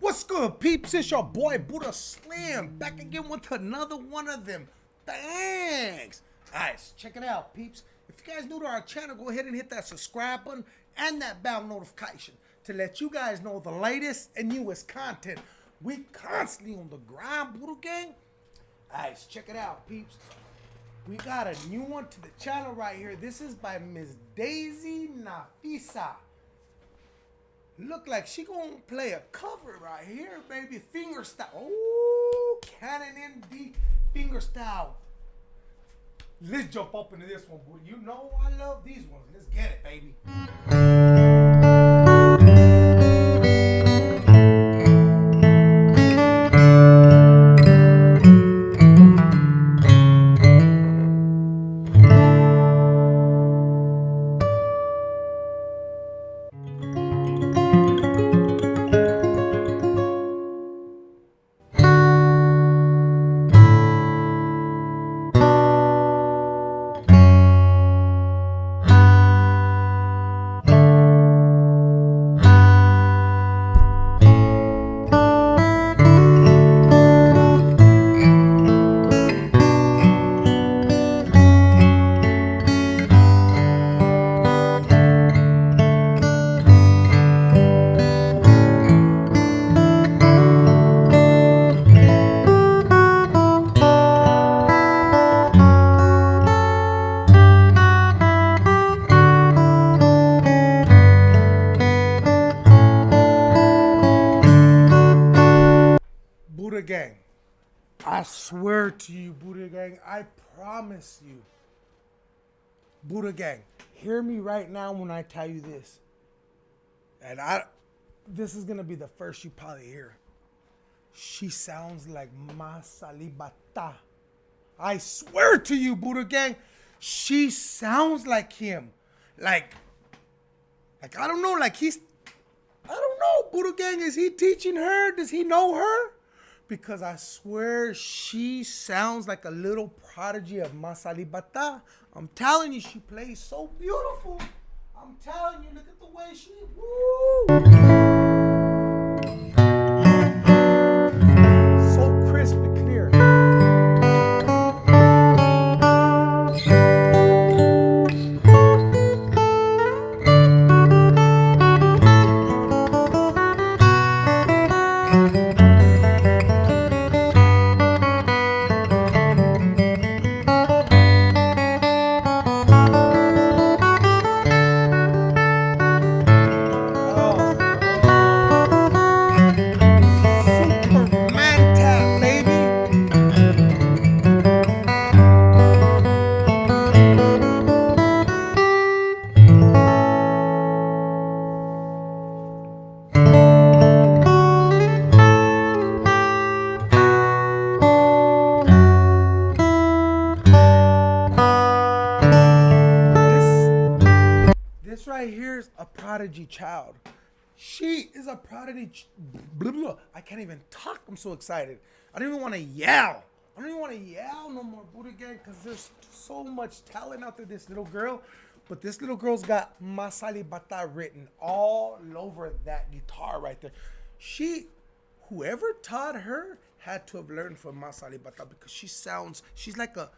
What's good, peeps? It's your boy Buddha Slam back again with another one of them. Thanks. Alright, check it out, peeps. If you guys new to our channel, go ahead and hit that subscribe button and that bell notification to let you guys know the latest and newest content. We constantly on the grind, Buddha Gang. Alright, check it out, peeps. We got a new one to the channel right here. This is by Miss Daisy Nafisa. Look like she gonna play a cover right here, baby. Finger style. Oh, Canon in D finger style. Let's jump up into this one, boy. You know I love these ones. Let's get it, baby. I swear to you, Buddha Gang, I promise you. Buddha Gang, hear me right now when I tell you this. And I this is gonna be the first you probably hear. She sounds like Mas Alip Ba Ta. I swear to you, Buddha Gang, she sounds like him. Like, like I don't know, like he's I don't know, Buddha Gang, is he teaching her? Does he know her? Because I swear she sounds like a little prodigy of Mas Alip Ba Ta. I'm telling you, she plays so beautiful. I'm telling you, look at the way she. Woo! Prodigy child. She is a prodigy. ch- Blah, blah, blah. I can't even talk. I'm so excited. I don't even want to yell. I don't even want to yell no more, Buddha Gang, because there's so much talent out there. This little girl, but this little girl's got Mas Alip Ba Ta written all over that guitar right there. She, whoever taught her, had to have learned from Mas Alip Ba Ta because she sounds. She's like a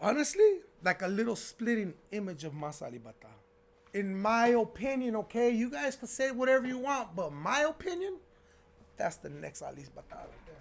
honestly, like a little splitting image of Mas Alip Ba Ta. In my opinion, okay, you guys can say whatever you want, but my opinion, that's the next Alip Ba Ta right there.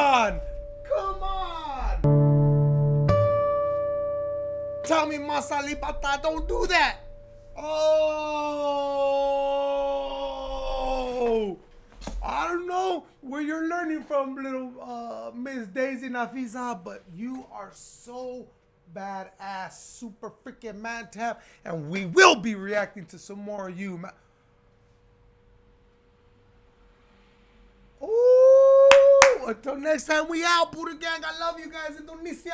on! Come on! Tell me, Mas Alip Ba Ta, don't do that! Oh! I don't know where you're learning from, little uh, Miss Daisy Nafiza, but you are so badass, super freaking man tap, and we will be reacting to some more of you. Until next time we out, Buddha Gang. I love you guys, Indonesia.